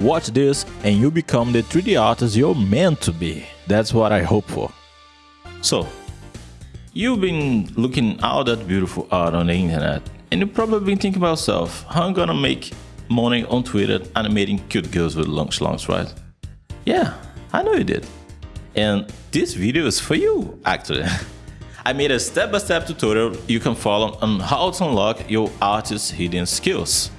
Watch this and you become the 3D artist you're meant to be. That's what I hope for. So, you've been looking all that beautiful art on the internet and you've probably been thinking about yourself, how I'm gonna make money on Twitter animating cute girls with long schlongs, right? Yeah, I know you did. And this video is for you, actually. I made a step-by-step -step tutorial you can follow on how to unlock your artist's hidden skills.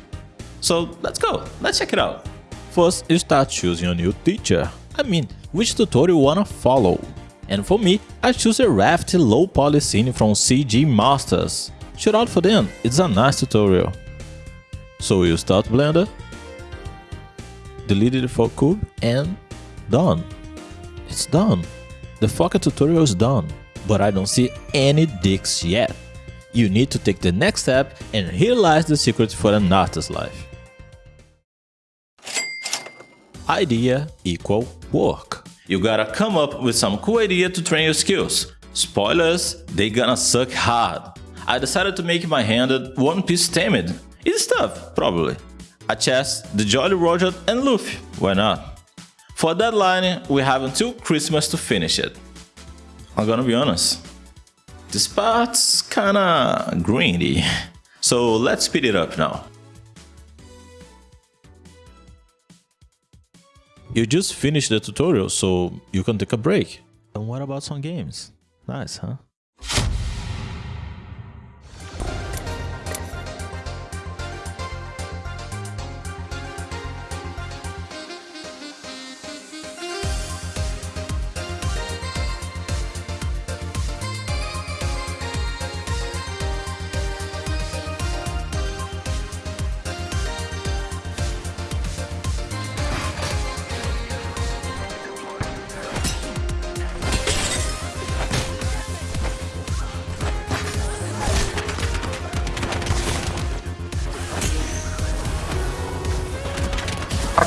So let's go, let's check it out. First, you start choosing a new teacher. I mean, which tutorial you wanna follow. And for me, I choose a Rafty low poly scene from CG Masters. Shout out for them, it's a nice tutorial. So you start Blender, delete the default cube and done. It's done. The Fokker tutorial is done, but I don't see any dicks yet. You need to take the next step and lies the secret for an artist's life. Idea equal work. You gotta come up with some cool idea to train your skills. Spoilers, they gonna suck hard. I decided to make my hand One Piece themed. It's tough, probably. A chest, the Jolly Roger and Luffy, why not? For deadline, we have until Christmas to finish it. I'm gonna be honest, this part's kinda greedy, so let's speed it up now. You just finished the tutorial, so you can take a break. And what about some games? Nice, huh?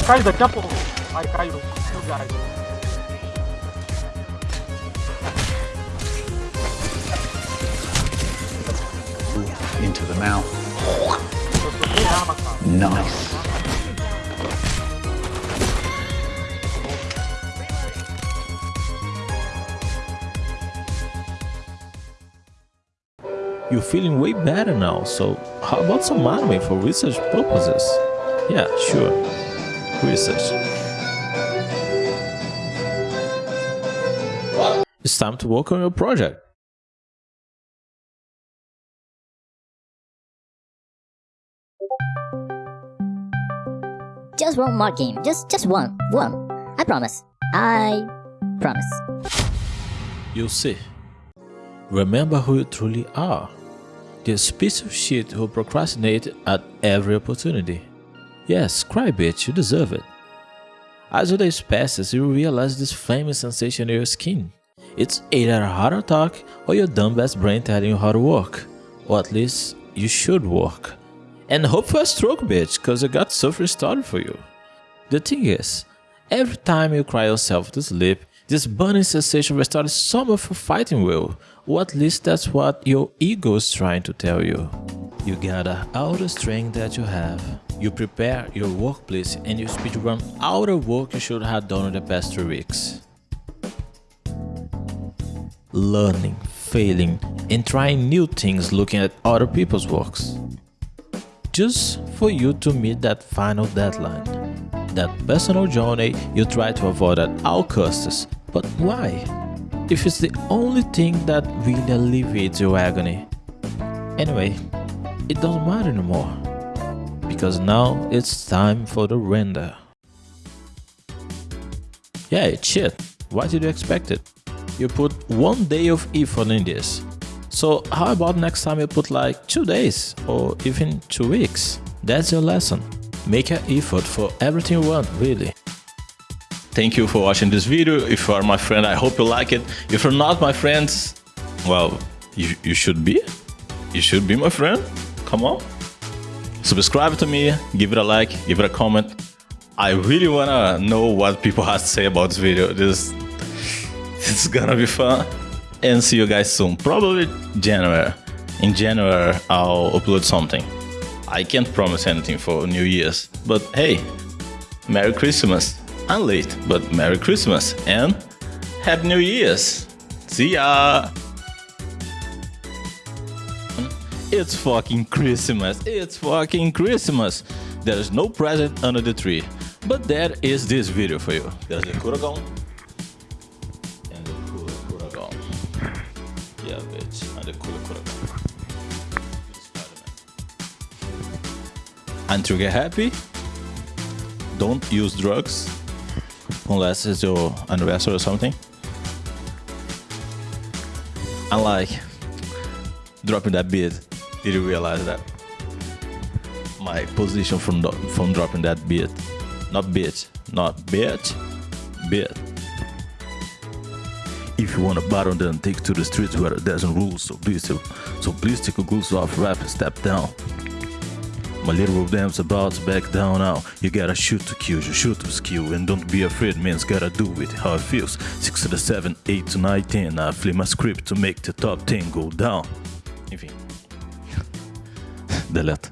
Cai daqui a pouco. Ai, caiu no gás. Into the mouth. Nice. You're feeling way better now, so how about some anime for research purposes? Yeah, sure research. It's time to work on your project. Just one more game. Just just one. One. I promise. I promise. You'll see. Remember who you truly are. This piece of shit who procrastinate at every opportunity. Yes, cry bitch, you deserve it. As the days passes, you realize this flaming sensation in your skin. It's either a heart attack or your dumb ass brain telling you how to work. Or at least, you should work. And hope for a stroke bitch, cause I got suffering started for you. The thing is, every time you cry yourself to sleep, this burning sensation restarts some of your fighting will, or at least that's what your ego is trying to tell you. You gather all the strength that you have. You prepare your workplace and you speedrun all the work you should have done in the past three weeks. Learning, failing, and trying new things looking at other people's works. Just for you to meet that final deadline. That personal journey you try to avoid at all costs. But why? If it's the only thing that really alleviates your agony. Anyway, it doesn't matter anymore because now it's time for the render. Yeah, it's shit. Why did you expect it? You put one day of effort in this. So how about next time you put like two days or even two weeks? That's your lesson. Make an effort for everything you want, really. Thank you for watching this video. If you are my friend, I hope you like it. If you're not my friends, well, you, you should be. You should be my friend come on. Subscribe to me, give it a like, give it a comment. I really wanna know what people have to say about this video. This, is gonna be fun. And see you guys soon. Probably January. In January, I'll upload something. I can't promise anything for New Year's, but hey, Merry Christmas. I'm late, but Merry Christmas and Happy New Year's. See ya. It's fucking Christmas. It's fucking Christmas. There is no present under the tree. But there is this video for you. There's the Kuragon. And the Kura Kuragon. Yeah, bitch. And the Kura Kuragon. Get happy, don't use drugs unless it's your anniversary or something. Unlike dropping that beat, did you realize that my position from from dropping that beat, not beat, not bitch, beat. If you want to battle, then take to the streets where there's no rules. So please, so please take a goose off, rap and step down. My little damn's about to back down now. You gotta shoot to kill, you shoot to skill, and don't be afraid, man's gotta do it how it feels. 6 to the 7, 8 to 9, 10. I flip my script to make the top 10 go down. Enfim. دلات